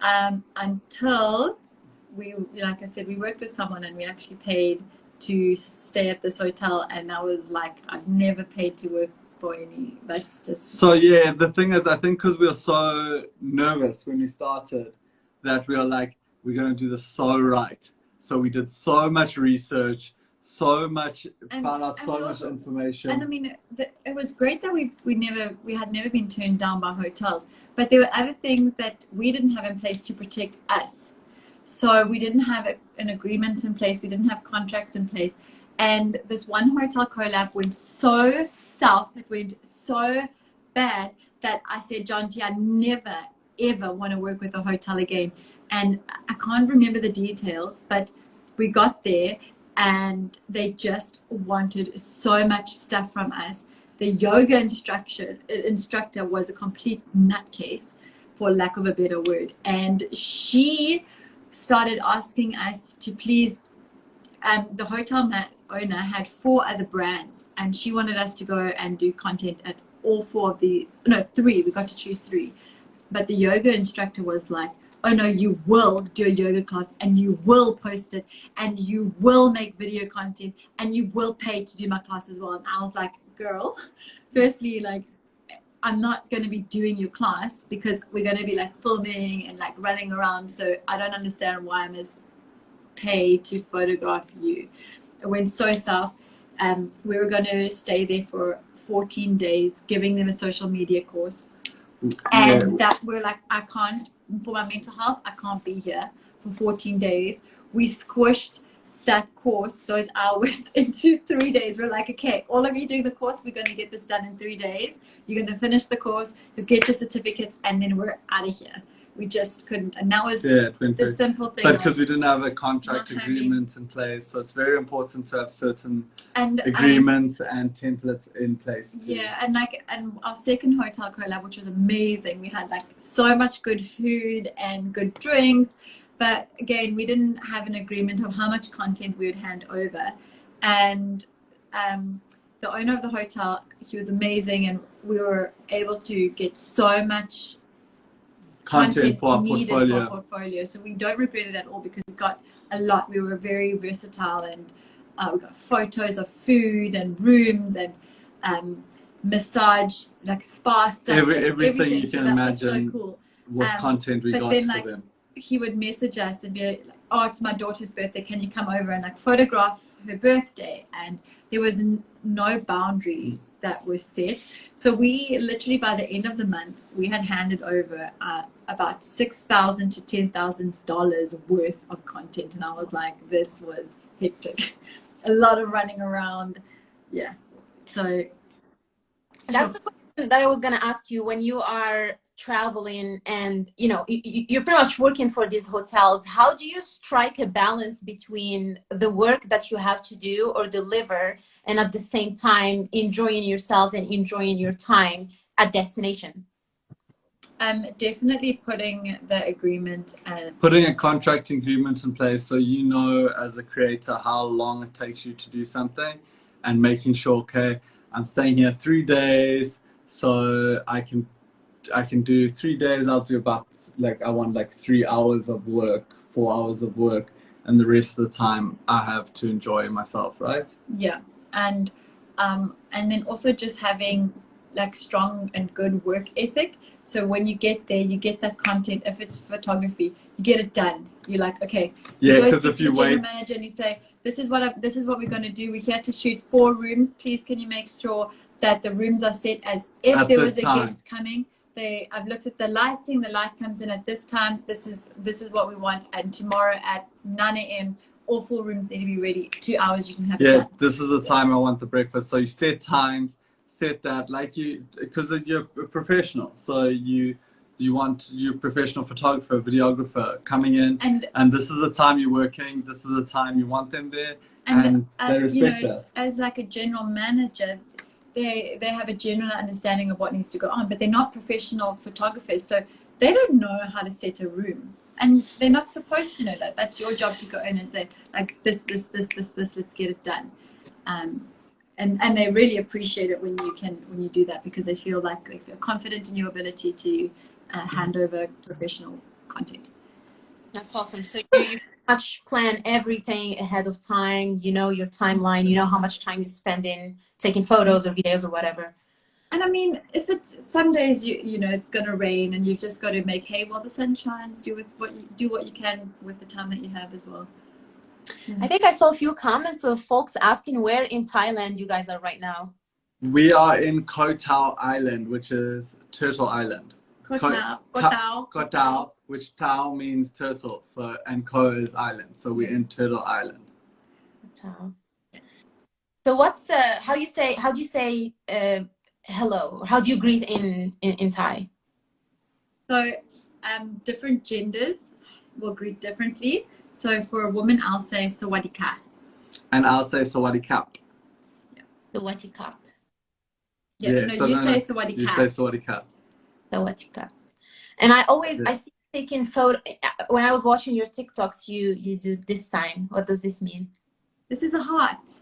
um, until we, like I said, we worked with someone and we actually paid to stay at this hotel. And that was like, I've never paid to work for any. That's just. So, yeah, the thing is, I think because we were so nervous when we started that we were like, we're going to do this so right. So we did so much research so much and, found out so much information and i mean the, it was great that we we never we had never been turned down by hotels but there were other things that we didn't have in place to protect us so we didn't have a, an agreement in place we didn't have contracts in place and this one hotel collab went so south it went so bad that i said john t i never ever want to work with a hotel again and i can't remember the details but we got there and they just wanted so much stuff from us. The yoga instructor instructor was a complete nutcase, for lack of a better word, and she started asking us to please. Um, the hotel owner had four other brands, and she wanted us to go and do content at all four of these. No, three. We got to choose three, but the yoga instructor was like, oh no, you will do a yoga class and you will post it and you will make video content and you will pay to do my class as well. And I was like, girl, firstly, like, I'm not going to be doing your class because we're going to be like filming and like running around. So I don't understand why I must pay to photograph you. It went so south. Um, we were going to stay there for 14 days, giving them a social media course. And yeah. that we're like, I can't for my mental health, I can't be here for 14 days. We squished that course, those hours, into three days. We're like, okay, all of you doing the course, we're going to get this done in three days. You're going to finish the course, you'll get your certificates, and then we're out of here we just couldn't. And that was yeah, the simple thing. But because we didn't have a contract agreement in place, so it's very important to have certain and, agreements um, and templates in place. Too. Yeah, and like and our second hotel collab, which was amazing. We had like so much good food and good drinks, but again, we didn't have an agreement of how much content we would hand over, and. Um, the owner of the hotel, he was amazing, and we were able to get so much content, for our portfolio. For portfolio. So we don't regret it at all because we got a lot. We were very versatile and uh, we got photos of food and rooms and um, massage, like spa stuff. Every, everything, everything, you can so imagine. So cool. What um, content we got then, for like, them. He would message us and be like, "Oh, it's my daughter's birthday. Can you come over and like photograph her birthday?" And there was no boundaries that were set. So we literally by the end of the month we had handed over uh, about six thousand to ten thousand dollars worth of content, and I was like, this was hectic, a lot of running around, yeah. So that's the question that I was gonna ask you when you are traveling and you know you're pretty much working for these hotels. How do you strike a balance between the work that you have to do or deliver and at the same time enjoying yourself and enjoying your time at destination? Um definitely putting the agreement and putting a contract agreement in place so you know as a creator how long it takes you to do something and making sure okay i'm staying here three days so i can I can do three days. I'll do about like I want like three hours of work, four hours of work, and the rest of the time I have to enjoy myself, right? Yeah, and um, and then also just having like strong and good work ethic. So when you get there, you get that content. If it's photography, you get it done. You're like, okay, Yeah, because if you wait, manager and you say, this is what I, this is what we're going to do. We're here to shoot four rooms. Please, can you make sure that the rooms are set as if At there was a time. guest coming. They, I've looked at the lighting. The light comes in at this time. This is this is what we want. And tomorrow at 9 a.m. all four rooms need to be ready. Two hours you can have yeah, done. this is the time I want the breakfast. So you set times, set that like you because you're a professional. So you you want your professional photographer, videographer coming in, And and this is the time you're working. This is the time you want them there, and, and, uh, they you respect know, that. as like a general manager they they have a general understanding of what needs to go on but they're not professional photographers so they don't know how to set a room. And they're not supposed to know that. That's your job to go in and say like this this this this this let's get it done. Um and and they really appreciate it when you can when you do that because they feel like they feel confident in your ability to uh, hand over professional content. That's awesome. So you, much plan everything ahead of time. You know your timeline. You know how much time you spend in taking photos or videos or whatever. And I mean, if it's some days you you know it's gonna rain and you've just got to make hay while the sun shines. Do with what you do what you can with the time that you have as well. I think I saw a few comments of folks asking where in Thailand you guys are right now. We are in Koh Tao Island, which is Turtle Island. Koh Koh- Tao, Koh Ta- Tao, Koh Tao, which Tao means turtle, so and Koh is island. So we're in Turtle Island. So- So what's the how you say how do you say uh, hello? How do you greet in in, in Thai? So um, different genders will greet differently. So for a woman, I'll say sawadika. And I'll say Sawadee Kap. Sawadee Kap. Yeah, Yeah, no, so you no, say You sawadika. say Sawadee Kap. Sawadee And I always э. I see taking photo э, э, when I was watching your TikToks. You you do this sign. What does this mean? This is a heart.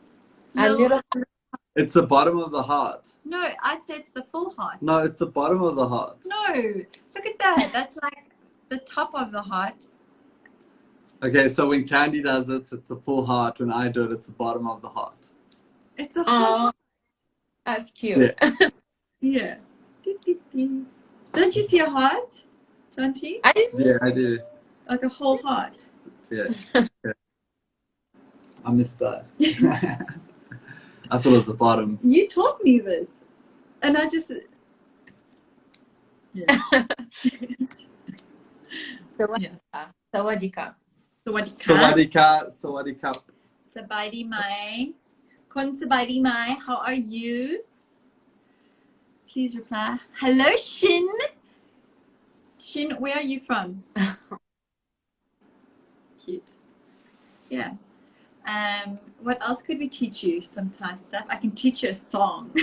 A little. It's the bottom of the heart. No, I'd say it's the full heart. No, it's the bottom of the heart. No, look at that. That's like the top of the heart. Okay, so when Candy does it, it's a full heart. When I do it, it's the bottom of the heart. It's a heart. Oh, that's cute. Yeah. Don't you see a heart, Shanti? I didn't. Yeah, I do. Like a whole heart. Yeah. yeah. I missed that. I thought it was the bottom. You taught me this. And I just. Yeah. Sawadee Kap. Sawadee Kap. Sawadee ka. Sawadee Ka, Sawadee Kap. Sabadi mai. Kon sabadi mai. How are you? Please reply. Hello, Shin. Shin, where are you from? Cute. Yeah. Um, what else could we teach you? Some Thai stuff. I can teach you a song.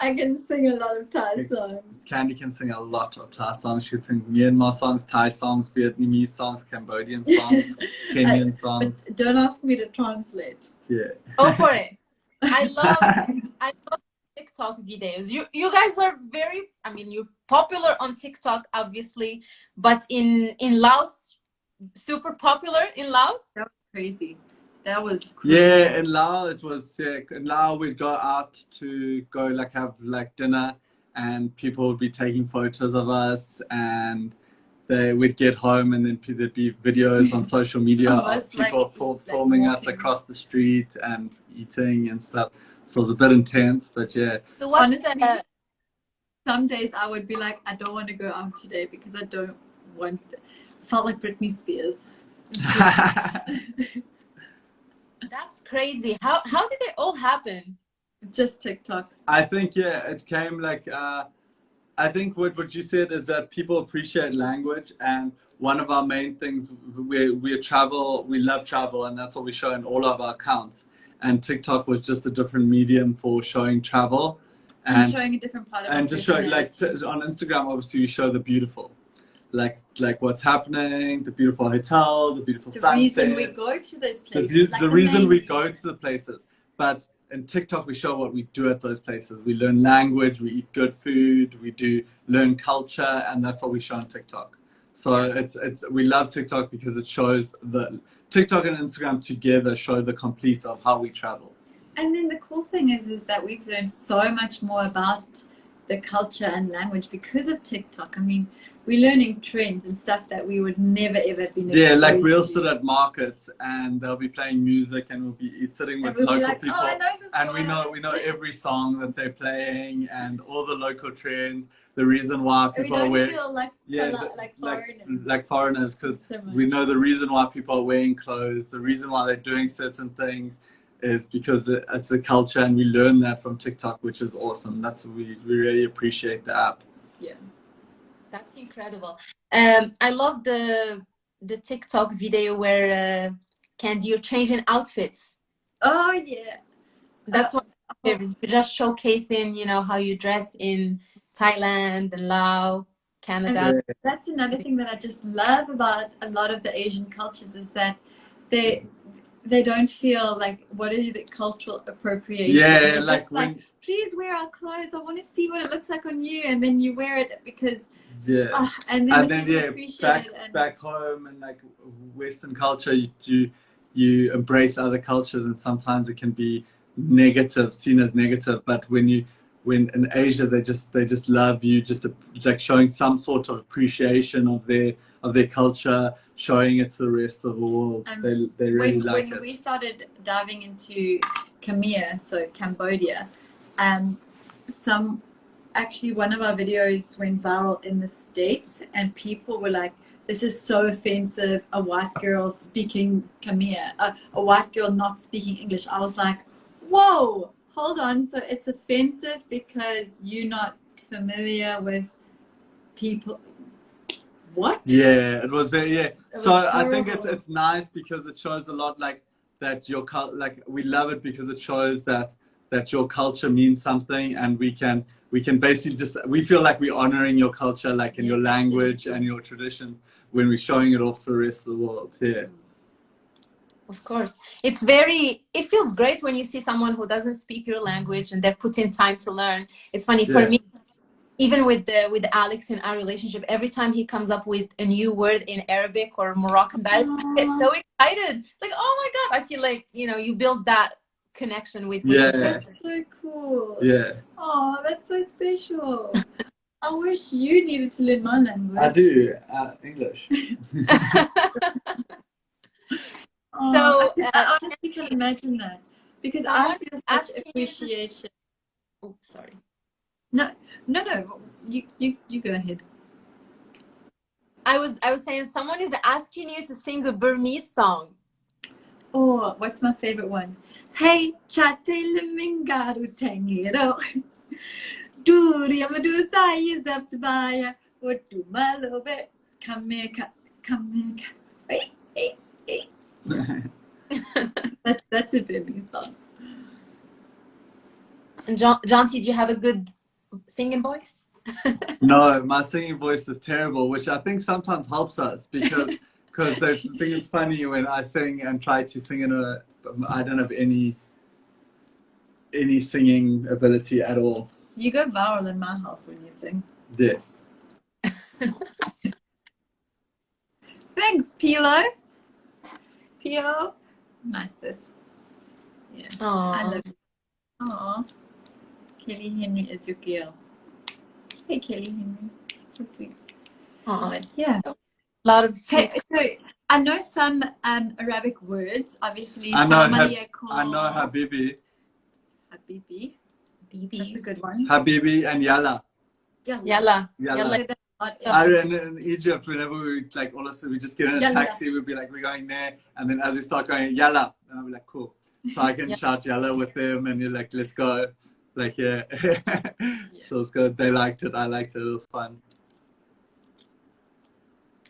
I can sing a lot of Thai songs. Candy can sing a lot of Thai songs. She can sing Myanmar songs, Thai songs, Vietnamese songs, Cambodian songs, Kenyan songs. But don't ask me to translate. Yeah. Go for it. I love I love TikTok videos. You you guys are very I mean you're popular on TikTok obviously, but in in Laos super popular in Laos. That was crazy. That was crazy. Yeah, in Laos it was sick. In Lao we'd go out to go like have like dinner and people would be taking photos of us and they would get home and then there'd be videos on social media Of of people like, fil- like filming us across the street and eating and stuff. So it was a bit intense, but yeah. So what's Honestly, the some days I would be like, I don't want to go out today because I don't want. Felt like Britney Spears. that's crazy. How how did it all happen? Just TikTok. I think yeah, it came like uh, I think what what you said is that people appreciate language, and one of our main things we we travel, we love travel, and that's what we show in all of our accounts. And TikTok was just a different medium for showing travel, And, and showing a different part of and just showing like on Instagram, obviously you show the beautiful, like like what's happening, the beautiful hotel, the beautiful the sunset reason we go to those the, places. view- like the reason we go to the places but in TikTok, we show what we do at those places. We learn language, we eat good food, we do learn culture, and that's what we show on TikTok. So it's it's we love TikTok because it shows the TikTok and Instagram together show the complete of how we travel. And then the cool thing is is that we've learned so much more about the culture and language because of TikTok. I mean, we're learning trends and stuff that we would never ever been yeah like we'll to. sit at markets and they'll be playing music and we'll be sitting with we'll local like, oh, people oh, and we know we know every song that they're playing and all the local trends the reason why people are wearing like, yeah like, like foreigners like foreigners because we know the reason why people are wearing clothes the reason why they're doing certain things is because it's a culture and we learn that from tiktok which is awesome that's we, we really appreciate the app yeah that's incredible. Um, I love the the TikTok video where uh, Candy you're changing outfits. Oh yeah, that's uh, what you're just showcasing. You know how you dress in Thailand and Laos, Canada. That's another thing that I just love about a lot of the Asian cultures is that they they don't feel like what are the cultural appropriation. Yeah, like, when, like please wear our clothes. I want to see what it looks like on you, and then you wear it because yeah, uh, and then, and then yeah, back and... back home and like Western culture, you, you you embrace other cultures, and sometimes it can be negative, seen as negative. But when you when in Asia, they just they just love you, just like showing some sort of appreciation of their of their culture, showing it to the rest of the world. Um, they they really when, like when it. When we started diving into Khmer, so Cambodia, um, some actually one of our videos went viral in the states, and people were like, "This is so offensive! A white girl speaking Khmer, uh, a white girl not speaking English." I was like, "Whoa, hold on! So it's offensive because you're not familiar with people." What? Yeah, it was very yeah. It so I think it's it's nice because it shows a lot like that your like we love it because it shows that that your culture means something and we can we can basically just we feel like we're honoring your culture like in yeah, your language and your traditions when we're showing it off to the rest of the world yeah of course. It's very it feels great when you see someone who doesn't speak your language and they're putting time to learn. It's funny yeah. for me even with the with alex in our relationship every time he comes up with a new word in arabic or moroccan dialect i get so excited. Like oh my god i feel like you know you build that connection with yeah. That's so cool. Yeah. Oh that's so special. I wish you needed to learn my language. i do uh, english oh, so um, I, I uh, honestly can imagine that because i, I feel such appreciation oh sorry no no no you you you go ahead I was I was saying someone is asking you to sing a Burmese song. Oh, what's my favorite one? Hey, chattel mingaru tangero. Duri amadu sai zaptbaya. What do malobe? Come here, come here. Hey, hey, hey. that, that's a baby song. And John, John, did you have a good singing voice? no, my singing voice is terrible, which I think sometimes helps us because because I think it's funny when I sing and try to sing in a I don't have any any singing ability at all. You go viral in my house when you sing. This. Thanks, Pilo. Pio. Nice sis. Yeah. Aww. I love you. Aww. Kelly Henry is your girl. Hey, Kelly Henry. So sweet. Aww. Yeah. A lot of sweet. Hey, so I know some um, Arabic words. Obviously, I know, Hab- I know Habibi. Habibi. Bibi. That's a good one. Habibi and Yalla. Yalla. Yalla. Yalla. I, in, in Egypt, whenever we like all of a sudden we just get in a taxi, we'd be like, we're going there, and then as we start going, yalla, and I'll be like, cool. So I can shout yalla with them, and you're like, let's go, like yeah. yeah. So it's good. They liked it. I liked it. It was fun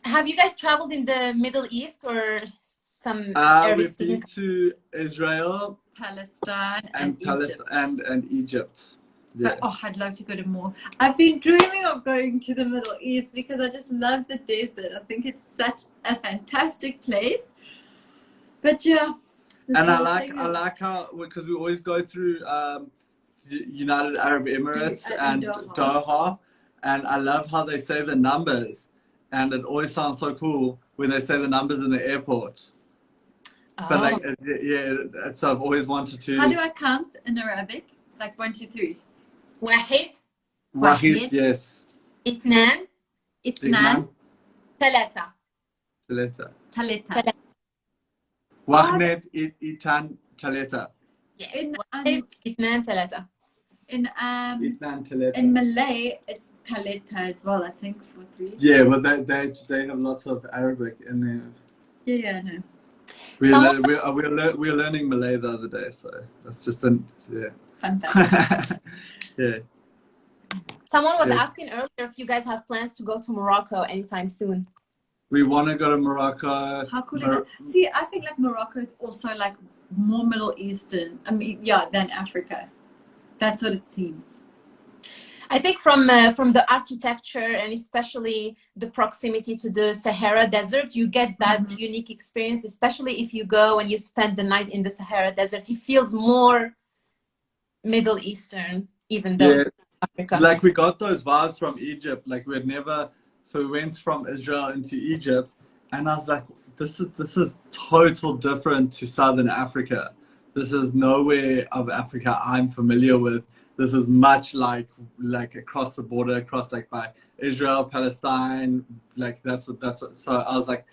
have you guys traveled in the Middle East or some uh, we've been to Israel, Palestine, and, and Palestine Egypt. and and Egypt. Yeah. oh, I'd love to go to more. I've been dreaming of going to the Middle East because I just love the desert. I think it's such a fantastic place. But yeah, and I like I like how because we always go through um, United Arab Emirates Uh, and Doha. Doha, and I love how they say the numbers, and it always sounds so cool when they say the numbers in the airport. But Oh. like, yeah, it- so I've always wanted to. How do I count in Arabic? Like one, two, three. واحد Wahid, Wahid. yes. اثنان Itnan, ثلاثة Taleta. taleta. Wahid, It- Itan, Taleta. In, um, واحد اثنان ثلاثة in, um, Itan, Taleta. in Malay, it's taleta as well, I think, for three. Yeah, well, they, they, they have lots of Arabic in there. Yeah, yeah, no. We're, Someone- lear- we're, we're, lear- we're learning Malay the other day, so that's just an, yeah. Fun fact. yeah. Someone was Yeah. asking earlier if you guys have plans to go to Morocco anytime soon. We want to go to Morocco. How cool is Mor- it? See, I think like Morocco is also like more Middle Eastern. I mean, yeah, than Africa. That's what it seems. I think from uh, from the architecture and especially the proximity to the Sahara Desert, you get that Mhm. unique experience. Especially if you go and you spend the night in the Sahara Desert, it feels more Middle Eastern, even though Yeah. it's Africa. Like we got those vibes from Egypt. Like we had never. So we went from Israel into Egypt, and I was like, "This is this is total different to Southern Africa. This is nowhere of Africa I'm familiar with. This is much like like across the border, across like by Israel, Palestine. Like that's what that's what. So I was like,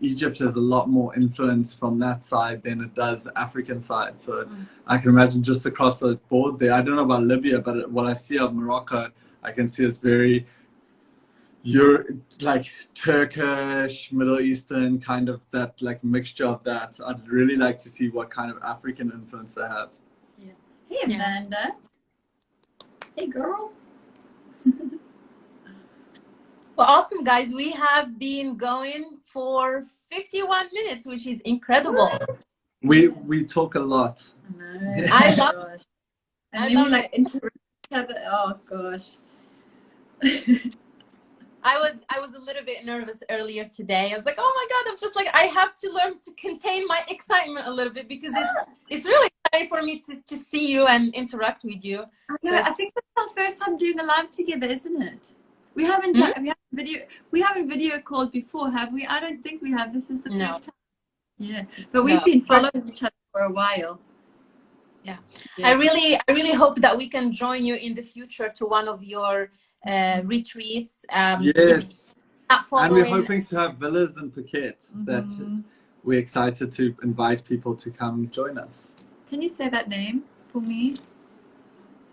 Egypt has a lot more influence from that side than it does African side. So Mm. I can imagine just across the board there. I don't know about Libya, but what I see of Morocco, I can see it's very Euro, like Turkish, Middle Eastern kind of that like mixture of that. I'd really like to see what kind of African influence they have. Yeah. Hey, Yeah. Amanda. Hey, girl. Well, awesome, guys. We have been going for 51 minutes, which is incredible. We we talk a lot. No. I love- gosh. And I then love we like it. interrupt each other. Oh gosh. I was I was a little bit nervous earlier today. I was like, oh my god, I'm just like I have to learn to contain my excitement a little bit because it's it's really exciting for me to, to see you and interact with you. I know. I think that's our first time doing a live together, isn't it? We haven't Hmm? done, we haven't video we haven't video called before, have we? I don't think we have. This is the No. first time. Yeah, but we've No. been following each other for a while. Yeah. Yeah. I really I really hope that we can join you in the future to one of your uh, retreats. Um, Yes, and we're hoping to have villas in Phuket that Mhm. we're excited to invite people to come join us. Can you say that name for me?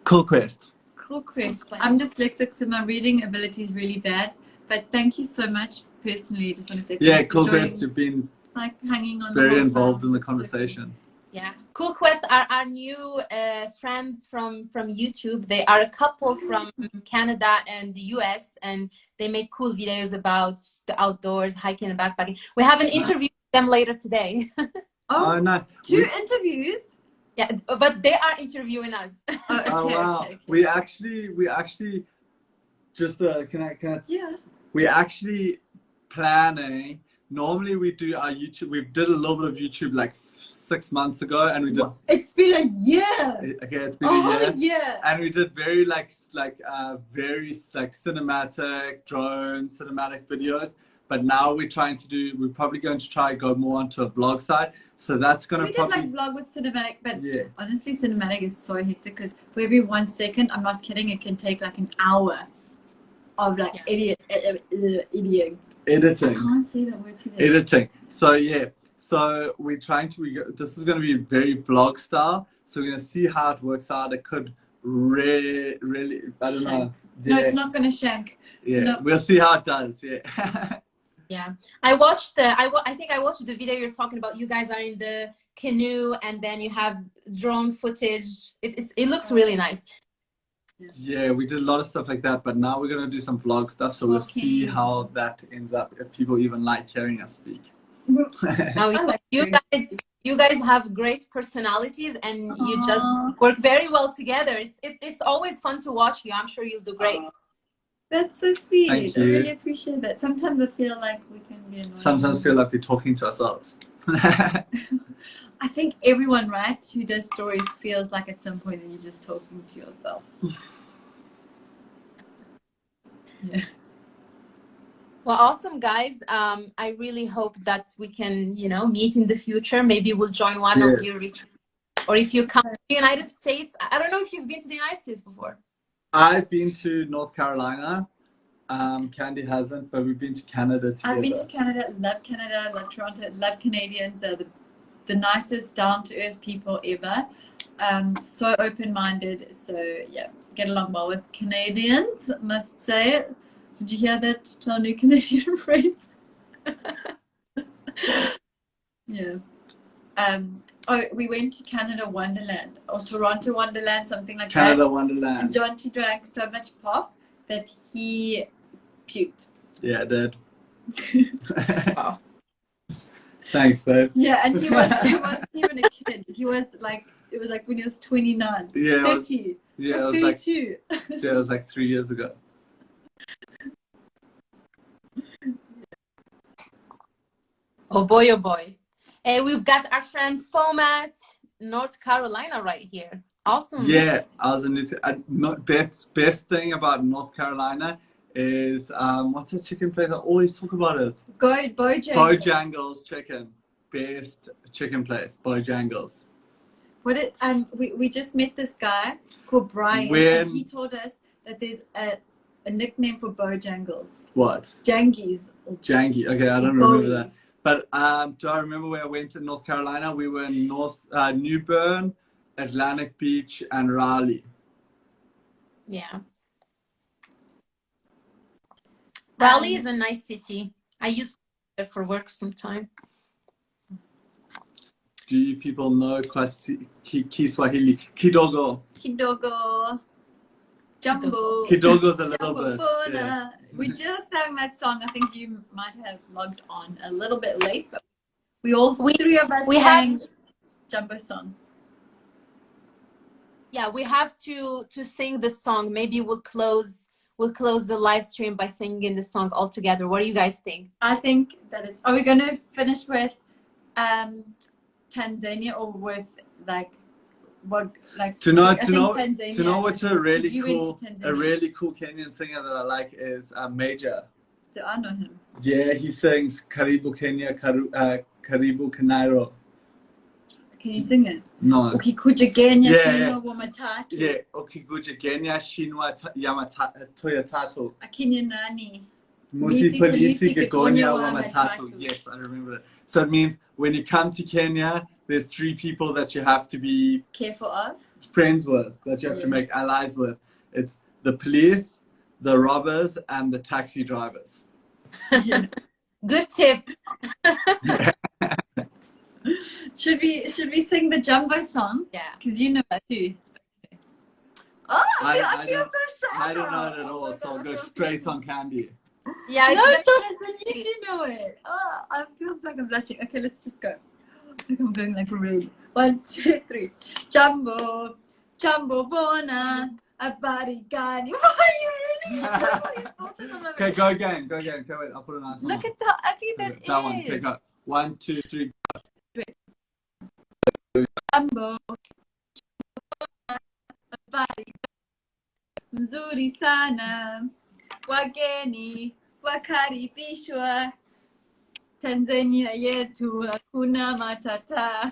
Cool Quest. Cool quiz. Cool. I'm dyslexic, so my reading ability is really bad. But thank you so much personally. Just want to say Yeah, Cool joining, Quest. You've been like hanging on. very whole involved time. in the It's so cool. conversation. Yeah, Cool Quest are our new uh, friends from from YouTube. They are a couple from Canada and the US, and they make cool videos about the outdoors, hiking and backpacking. We have an interview with them later today. Oh, Oh no! two We- interviews. yeah, but they are interviewing us. Oh, okay, oh wow! okay, okay. We actually, we actually, just uh, can I can I? Yeah. We actually planning. Normally we do our YouTube. We did a little bit of YouTube like six months ago, and we did. It's been a year. Okay, it's been Oh a year. yeah. and we did very like like uh very like cinematic drone cinematic videos but now we're trying to do we're probably going to try go more onto a vlog side so that's gonna. We to did like vlog with cinematic, but yeah honestly, cinematic is so hectic because for every one second, I'm not kidding, it can take like an hour of like Yeah. idiot, uh, uh, idiot. I editing can't say that word today. editing so yeah so we're trying to we go, this is going to be very vlog style so we're going to see how it works out it could really really i don't know No, it's not gonna shank. yeah no. we'll see how it does yeah Yeah, I watched the. I wa- I think I watched the video you're talking about. You guys are in the canoe, and then you have drone footage. It, it's, it looks really nice. Yeah, we did a lot of stuff like that, but now we're gonna do some vlog stuff, so we'll see how that ends up. If people even like hearing us speak. Mm-hmm. Now you, like you guys, you guys have great personalities, and you just work very well together. It's it, it's always fun to watch you. I'm sure you'll do great. That's so sweet. I really appreciate that. Sometimes I feel like we can be annoying. Sometimes I feel like we're talking to ourselves. I think everyone, right, who does stories feels like at some point that you're just talking to yourself. yeah. Well, awesome, guys. Um, I really hope that we can, you know, meet in the future. Maybe we'll join one Yes. of your retreats. Or if you come to the United States, I don't know if you've been to the United States before. I've been to North Carolina. Um, Candy hasn't, but we've been to Canada together. I've been to Canada, love Canada, love Toronto, love Canadians. They're the, the nicest, down to earth people ever. Um, so open minded. So, yeah, get along well with Canadians, must say. it. Did you hear that, Tony? Canadian phrase? yeah. Um, oh, we went to Canada Wonderland or Toronto Wonderland, something like that. Canada And Wonderland. John T drank so much pop that he puked. Yeah, I did. Wow. Thanks, babe. Yeah, and he was he wasn't even a kid. He was like it was like when he was 29, Yeah, it was, 30, yeah, it was like 32. yeah, it was like three years ago. Oh boy, oh boy. Hey, we've got our friend Fomat, North Carolina right here. Awesome. Yeah, I was in New uh, Not best best thing about North Carolina is um, what's the chicken place? I always talk about it. Go Bojangles. Bojangles chicken, best chicken place. Bojangles. What it, um we, we just met this guy called Brian When- and he told us that there's a, a nickname for Bojangles. What? Jangies or Jangy. Okay, I don't remember that. But um, do I remember where I went to North Carolina? We were in North uh, New Bern, Atlantic Beach, and Raleigh. Yeah. Raleigh um, is a nice city. I used to there for work sometime. Do you people know Kwasi- Ki- Kiswahili? Kidogo. Kidogo. Jambo. Kidogo's a little Jambo bit. Yeah. We just sang that song. I think you might have logged on a little bit late, but we all We- three of us we sang have- Jambo song. Yeah, we have to to sing the song. Maybe we'll close we'll close the live stream by singing the song all together. What do you guys think? I think that is. Are we going to finish with um, Tanzania or with like what like? To know, I to think know, Tanzania. to know what's a really You went to cool, Tanzania. a really cool Kenyan singer that I like is uh, Major. Do I know him? Yeah, he sings Karibu Kenya, Karu, uh, Karibu Kanairo. Can you sing it? No. Ukikuja Kenya, Yeah, Kenya yeah. wa matatu. Yeah, Okiguja Kenya, Shinwa Ta- Yamata, Toyotato. Akinya nani? Musi Polisi, Polisi Polisi, Gegonya Gegonya Wamatatu. Yes, I remember that. So it means when you come to Kenya, there's three people that you have to be Careful of. friends with, that you have to make allies with. It's the police, the robbers, and the taxi drivers. Good tip. Should we should we sing the Jambo song? Yeah. Because you know it too. Oh, I I- feel, I, I feel so shy. I don't know it at Oh all, my so I'll go straight so- on candy. Yeah, No, Jonathan, you do know it. Oh, I feel like I'm blushing. Okay, let's just go. I think I'm going like rude. One, two, three. Jambo, Jambo Bwana, Abari Gani. Why are you really? Okay, go again, go again. Okay, wait, I'll put a nice one Look on. at how ugly that Okay, is. that one. Okay, go. One, two, three. Jambo, Abari mzuri sana, wageni wakaribishwa Tanzania yetu hakuna matata.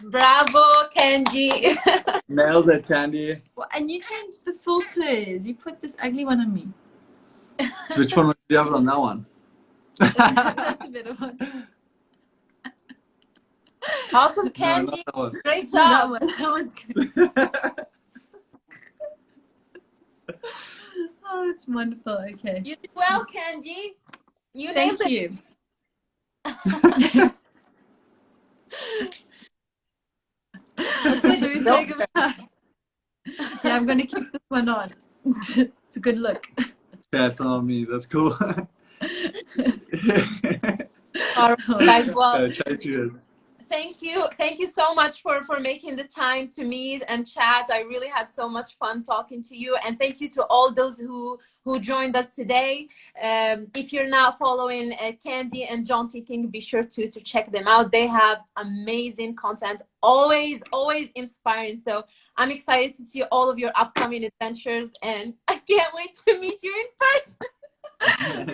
Bravo, Kenji. Nailed it, Candy. Well, and you changed the filters. You put this ugly one on me. Which one was the other on that one? That's a better one. Awesome, No, Kenji. not. Great No, that job. one. That one's good. Oh, it's wonderful. Okay. You did well, Candy. You Thank nailed it. you. That's what Should we you say goodbye? Yeah, I'm going to keep this one on. it's a good look. That's on me. That's cool. All right, guys. Well, Okay, thank you. Thank you. Thank you so much for, for making the time to meet and chat. I really had so much fun talking to you. And thank you to all those who, who joined us today. Um, if you're not following uh, Candy and John T. King, be sure to, to check them out. They have amazing content, always, always inspiring. So I'm excited to see all of your upcoming adventures and I can't wait to meet you in person.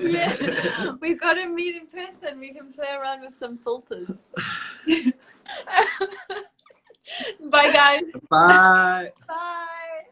Yeah, we've got to meet in person. We can play around with some filters. Bye, guys. Bye. Bye.